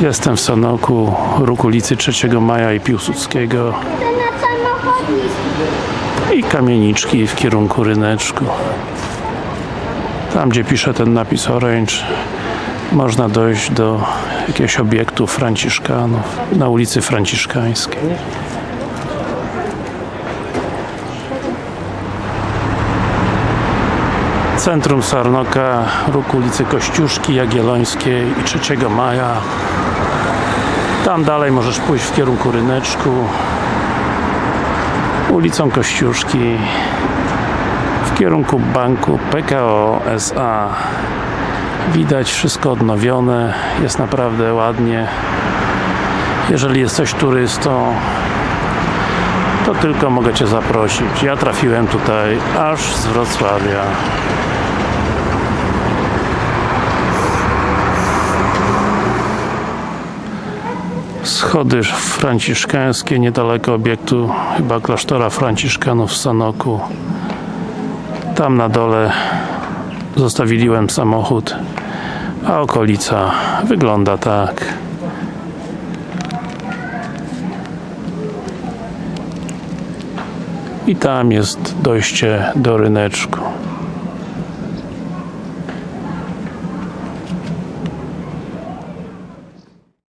Jestem w Sanoku, róg ulicy 3 Maja i Piłsudskiego i kamieniczki w kierunku ryneczku. Tam gdzie pisze ten napis Orange można dojść do jakiegoś obiektu franciszkanów na ulicy Franciszkańskiej. Centrum Sarnoka, róg ulicy Kościuszki, Jagiellońskiej i 3 Maja. Tam dalej możesz pójść w kierunku ryneczku ulicą Kościuszki w kierunku banku PKO SA widać wszystko odnowione jest naprawdę ładnie. Jeżeli jesteś turystą to tylko mogę Cię zaprosić. Ja trafiłem tutaj aż z Wrocławia schody franciszkańskie niedaleko obiektu chyba klasztora franciszkanów w Sanoku. Tam na dole zostawiłem samochód a okolica wygląda tak. I tam jest dojście do ryneczku